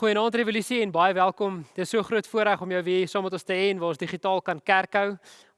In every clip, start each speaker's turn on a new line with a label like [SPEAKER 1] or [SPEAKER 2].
[SPEAKER 1] Goeienaand Revolusie en baie welkom. Dit is so groot voorreg om jou weer saam met ons te hê en waar ons digitaal kan kerk hou.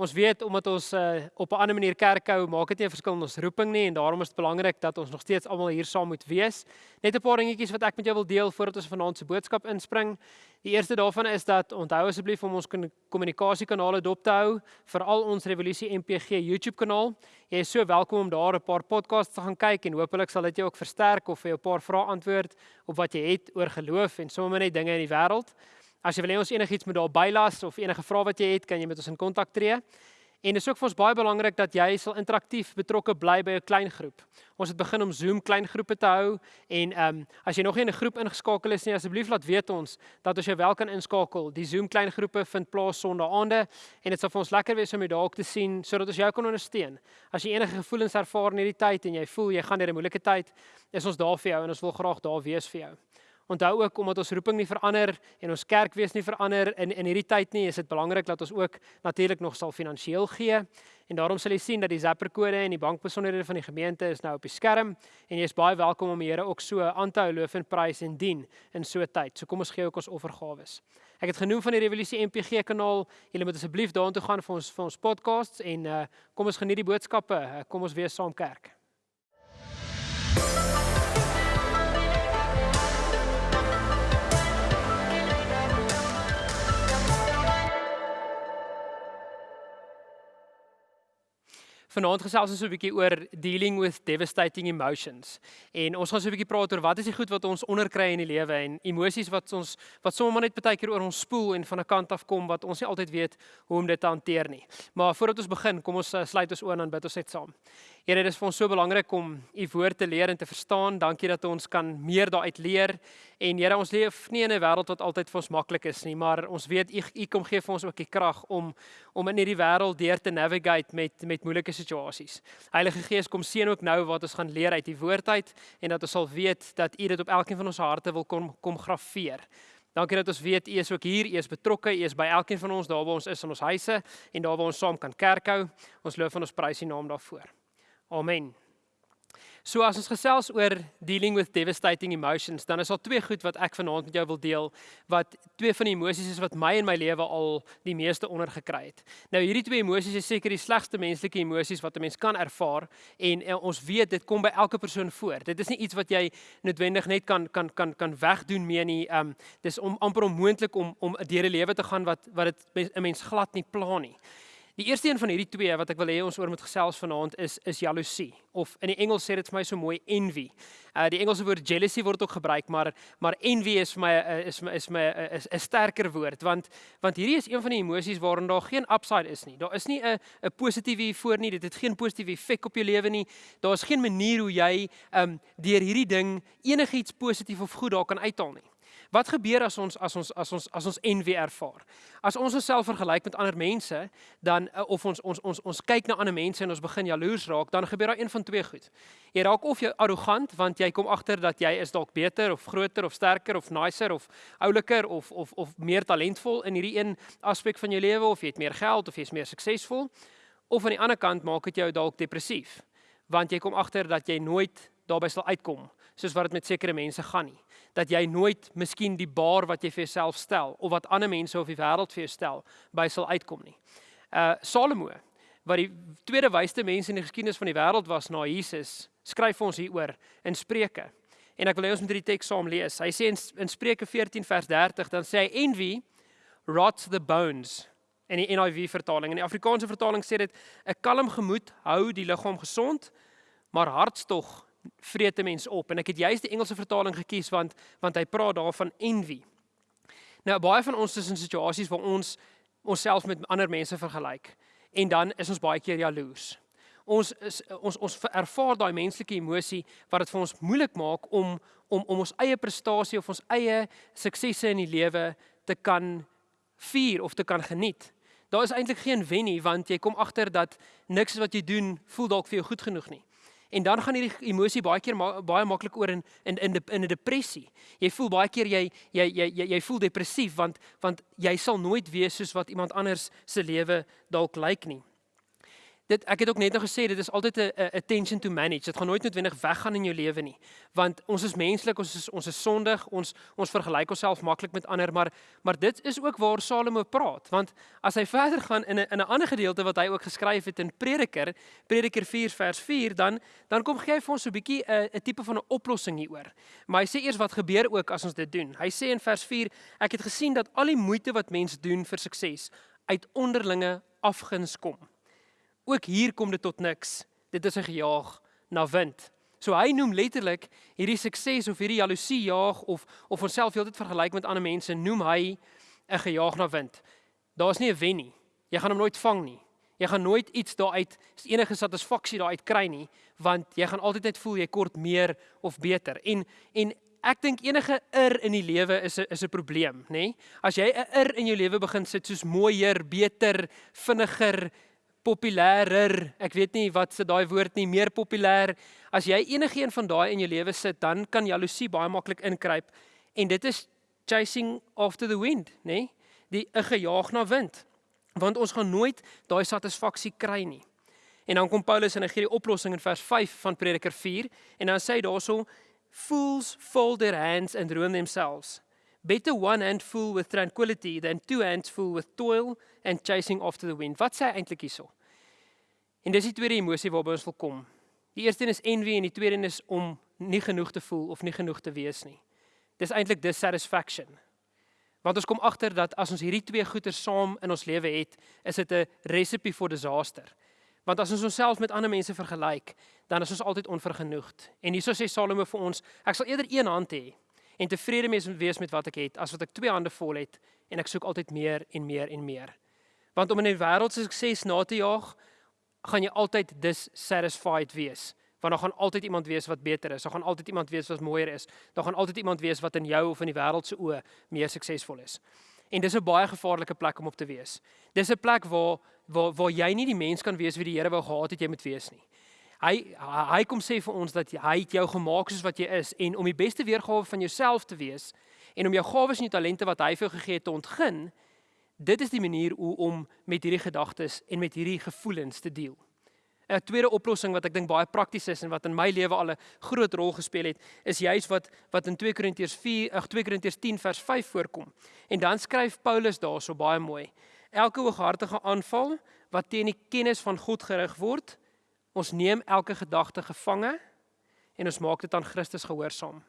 [SPEAKER 1] Ons weet omdat ons uh, op 'n ander manier kerk hou, maak dit nie 'n verskil in ons roeping nie en daarom is dit belangrik dat ons nog steeds almal hier saam moet wees. Net 'n paar dingetjies wat ek met jou wil deel voordat ons vanaand se boodskap inspring. Die eerste daarvan is dat onthou asseblief om ons kommunikasiekanale dop te hou, veral ons Revolusie MPG YouTube kanaal. Jy is so welkom om daar 'n paar podcasts te gaan kyk en hopelik sal dit jou ook versterk of vir jou 'n paar vrae antwoord op wat jy het oor geloof en sommer net dinge in die wêreld. As jy wil hê ons enigiets moet daar bylas of enige vrae wat jy het, kan jy met ons in kontak tree. En dit is ook vir ons baie belangrik dat jy sal interaktief betrokke bly by 'n klein groep. Ons het begin om Zoom klein groepe te hou en ehm um, as jy nog nie in 'n groep ingeskakel is nie, asseblief laat weet ons dat ons jou wel kan inskakel. Die Zoom klein groepe vind plaas Sondaande en dit sal vir ons lekker wees om jou daar ook te sien sodat ons jou kan ondersteun. As jy enige gevoelens ervaar in hierdie tyd en jy voel jy gaan deur 'n moeilike tyd, is ons daar vir jou en ons wil graag daar wees vir jou. Onthou ook omdat ons roeping nie verander en ons kerk wees nie verander in in hierdie tyd nie, is dit belangrik dat ons ook natuurlik nog sal finansiëel gee. En daarom sal jy sien dat die Zapper kode en die bankbesonderhede van die gemeente is nou op die skerm en jy is baie welkom om die Here ook so aan te hou loof en prys en dien in so 'n tyd. So kom ons gee ook ons offergawes. Ek het genoem van die Revolusie MPG kanaal. Julle moet asseblief daartoe gaan vir ons vir ons podcasts en uh, kom ons geniet die boodskappe. Kom ons wees saam kerk. Vanaand gesels ons so 'n bietjie oor dealing with devastating emotions. En ons gaan so 'n bietjie praat oor wat is die goed wat ons onderkry in die lewe en emosies wat ons wat sommer net baie keer oor ons spoel en van 'n kant af kom wat ons nie altyd weet hoe om dit te hanteer nie. Maar voordat ons begin, kom ons uh, sluit ons oë en bid ons net saam. Here, dit is vir ons so belangrik om u woord te leer en te verstaan. Dankie dat ons kan meer daaruit leer. En Here, ons leef nie in 'n wêreld wat altyd vir ons maklik is nie, maar ons weet u u kom gee vir ons ook die krag om om in hierdie wêreld deur te navigate met met moeilike situasies. Heilige Gees, kom seën ook nou wat ons gaan leer uit u woord uit en dat ons sal weet dat u dit op elkeen van ons harte wil kom kom grafeer. Dankie dat ons weet u is ook hier, u is betrokke, u is by elkeen van ons daar waar ons is in ons huise en daar waar ons saam kan kerk hou. Ons loof en ons prys u naam daarvoor. Amen. So as ons gesels oor dealing with devastating emotions, dan is daar twee goed wat ek vanaand met jou wil deel wat twee van die emosies is wat my in my lewe al die meeste ondergekry het. Nou hierdie twee emosies is seker die slegste menslike emosies wat 'n mens kan ervaar en, en ons weet dit kom by elke persoon voor. Dit is nie iets wat jy noodwendig net kan kan kan kan wegdoen mee nie. Um dis om amper onmoontlik om om 'n lewe te gaan wat wat dit 'n mens glad nie pla nie. Die eerste een van hierdie twee wat ek wil hê ons oor moet gesels vanaand is is jaloesie of in die Engels sê dit vir my so mooi envy. Uh die Engelse woord jealousy word ook gebruik, maar maar envy is vir my uh, is my is my uh, is 'n sterker woord want want hierdie is een van die emosies waarin daar geen upside is nie. Daar is nie 'n 'n positiewe voor nie. Dit het geen positiewe effek op jou lewe nie. Daar is geen manier hoe jy um deur hierdie ding enigiets positief of goed daar kan uithaal nie. Wat gebeur as ons as ons as ons as ons envy ervaar? As ons onsself vergelyk met ander mense, dan eh, of ons ons ons ons kyk na ander mense en ons begin jaloers raak, dan gebeur daar een van twee goed. Jy raak of jy arrogant want jy kom agter dat jy is dalk beter of groter of sterker of nicer of ouliker of of of meer talentvol in hierdie een aspek van jou lewe of jy het meer geld of jy's meer suksesvol. Of aan die ander kant maak dit jou dalk depressief want jy kom agter dat jy nooit daarby sal uitkom soos wat dit met sekere mense gaan nie dat jy nooit miskien die baar wat jy vir jouself stel of wat ander mense of die wêreld vir jou stel by sal uitkom nie. Uh Salomo wat die tweede wysste mens in die geskiedenis van die wêreld was na Jesus, skryf ons hieroor in Spreuke. En ek wil hê ons moet hierdie teks saam lees. Hy sê in, in Spreuke 14 vers 30 dan sê hy envy rots the bones in die NIV vertaling. In die Afrikaanse vertaling sê dit 'n kalm gemoed hou die liggaam gesond, maar hartstog vreet 'n mens op en ek het juist die Engelse vertaling gekies want want hy praat daarvan envy. Nou baie van ons is in situasies waar ons onsself met ander mense vergelyk en dan is ons baie keer jaloers. Ons is ons ons ervaar daai menslike emosie wat dit vir ons moeilik maak om om om ons eie prestasie of ons eie suksesse in die lewe te kan vier of te kan geniet. Daar is eintlik geen wen nie want jy kom agter dat niks wat jy doen voel dalk vir jou goed genoeg nie. En dan gaan hierdie emosie baie keer ma baie maklik oor in in in in 'n depressie. Jy voel baie keer jy jy jy jy, jy voel depressief want want jy sal nooit wees soos wat iemand anders se lewe dalk lyk nie. Dit ek het ook net nou gesê dit is altyd 'n attention to manage. Dit gaan nooit noodwendig weggaan in jou lewe nie. Want ons is menslik, ons is ons is sondig, ons ons vergelyk onsself maklik met ander, maar maar dit is ook waar Salomo praat. Want as hy verder gaan in 'n in 'n ander gedeelte wat hy ook geskryf het in Prediker, Prediker 4 vers 4, dan dan kom gee hy vir ons so 'n bietjie 'n 'n tipe van 'n oplossing hieroor. Maar hy sê eers wat gebeur ook as ons dit doen. Hy sê in vers 4, ek het gesien dat al die moeite wat mense doen vir sukses uit onderlinge afguns kom ook hier kom dit tot niks. Dit is 'n gejaag na wind. So hy noem letterlik hierdie sukses of hierdie jaloesie jaag of of onsself heeltyd vergelyk met ander mense noem hy 'n gejaag na wind. Daar's nie 'n wen nie. Jy gaan hom nooit vang nie. Jy gaan nooit iets daaruit enige satisfaksie daaruit kry nie, want jy gaan altyd net voel jy kort meer of beter. En en ek dink enige ir in die lewe is 'n is 'n probleem, nê? Nee? As jy 'n ir in jou lewe begin sit soos mooier, beter, vinniger, populêrer. Ek weet nie wat se daai woord nie, meer populêr. As jy enigiets van daai in jou lewe sit, dan kan jaloesie baie maklik inkruip en dit is chasing after the wind, nê? Nee? Die 'n gejaag na wind. Want ons gaan nooit daai satisfaksie kry nie. En dan kom Paulus en hy gee die oplossing in vers 5 van Prediker 4 en dan sê hy daarso fools fold their hands and ruin themselves. Better one hand full with tranquility than two hands full with toil and chasing after the wind. Wat sê hy eintlik hierso? En dis die tweede emosie waarby ons wil kom. Die eerste een is envy en die tweede een is om nie genoeg te voel of nie genoeg te wees nie. Dis eintlik dissatisfaction. Want ons kom agter dat as ons hierdie twee goeie saam in ons lewe het, is dit 'n recipe vir disaster. Want as ons onsself met ander mense vergelyk, dan is ons altyd onvergenoegd. En hieso sê Salomo vir ons, ek sal eerder een hand hê en tevrede wees met wat ek het as wat ek twee hande vol het en ek soek altyd meer en meer en meer. Want om in 'n wêreld se sukses na te jaag, gaan jy altyd dissatisfied wees. Want daar gaan altyd iemand wees wat beter is. Daar gaan altyd iemand wees wat mooier is. Daar gaan altyd iemand wees wat in jou of in die wêreld se oë meer suksesvol is. En dis 'n baie gevaarlike plek om op te wees. Dis 'n plek waar waar waar jy nie die mens kan wees wie die Here wou gehad het jy moet wees nie. Hy hy kom sê vir ons dat hy het jou gemaak soos wat jy is en om die beste weergawe van jouself te wees en om jou gawes en jou talente wat hy vir jou gegee het te ontgin, dit is die manier hoe om met hierdie gedagtes en met hierdie gevoelens te deel. 'n Tweede oplossing wat ek dink baie prakties is en wat in my lewe al 'n groot rol gespeel het, is juis wat wat in 2 Korintiërs 4, ag 2 Korintiërs 10 vers 5 voorkom. En dan skryf Paulus daarso baie mooi: Elke hooghartige aanval wat teen die kennis van God gerig word, ons neem elke gedagte gevange en ons maak dit aan Christus gehoorsaam.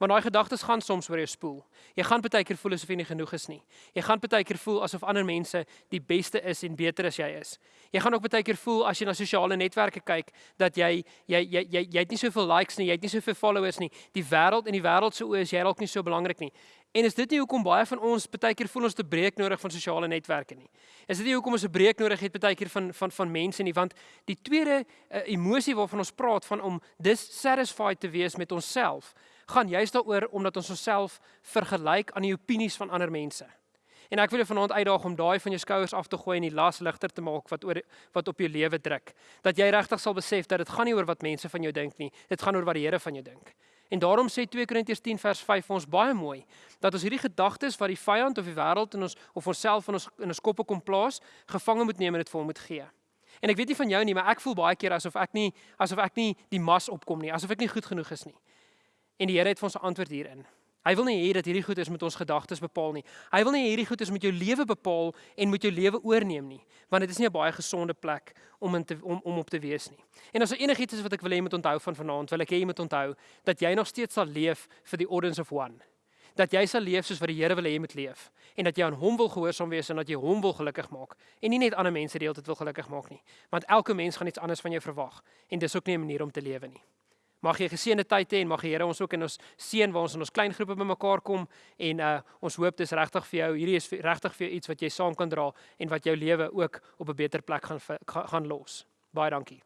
[SPEAKER 1] Want daai gedagtes gaan soms oor jou spoel. Jy gaan baie keer voel asof jy nie genoeg is nie. Jy gaan baie keer voel asof ander mense die beste is en beter as jy is. Jy gaan ook baie keer voel as jy na sosiale netwerke kyk dat jy jy jy jy, jy het nie soveel likes nie, jy het nie soveel followers nie. Die wêreld en die wêreld se oë is jy dalk nie so belangrik nie. En is dit nie hoekom baie van ons baie keer voel ons te breek nodig van sosiale netwerke nie? Is dit nie hoekom ons 'n breek nodig het baie keer van van van mense nie? Want die tweede uh, emosie waarvan ons praat van om dissatisfied te wees met onsself gaan juist daaroor omdat ons onsself vergelyk aan die opinies van ander mense. En ek wil jou vanaand uitdaag om daai van jou skouers af te gooi en die las ligter te maak wat oor wat op jou lewe druk. Dat jy regtig sal besef dat dit gaan nie oor wat mense van jou dink nie. Dit gaan oor wat die Here van jou dink. En daarom sê 2 Korintiërs 10 vers 5 vir ons baie mooi dat ons hierdie gedagtes wat die vyand of die wêreld in ons of onsself in ons in ons koppe kom plaas, gevange moet neem en dit vir hom moet gee. En ek weet nie van jou nie, maar ek voel baie keer asof ek nie asof ek nie die mas opkom nie, asof ek nie goed genoeg is nie. En die Here het vir ons 'n antwoord hierin. Hy wil nie hê dat hierdie goeders met ons gedagtes bepaal nie. Hy wil nie hierdie goeders met jou lewe bepaal en met jou lewe oorneem nie, want dit is nie 'n baie gesonde plek om in te om om op te wees nie. En as er enigiets is wat ek wil hê jy moet onthou van vanaand, wil ek hê jy moet onthou dat jy nog steeds sal leef vir die orders of one. Dat jy sal leef soos wat die Here wil hê jy moet leef en dat jy aan hom wil gehoorsaam wees en dat jy hom wil gelukkig maak en nie net ander mense die hele tyd wil gelukkig maak nie. Want elke mens gaan iets anders van jou verwag en dis ook nie 'n manier om te lewe nie. Mag jy geseënde tyd hê en mag die Here ons ook in ons seën waar ons in ons klein groepe bymekaar kom en uh ons hoop dis regtig vir jou hierdie is regtig vir jou iets wat jy saam kan dra en wat jou lewe ook op 'n beter plek gaan gaan los. Baie dankie.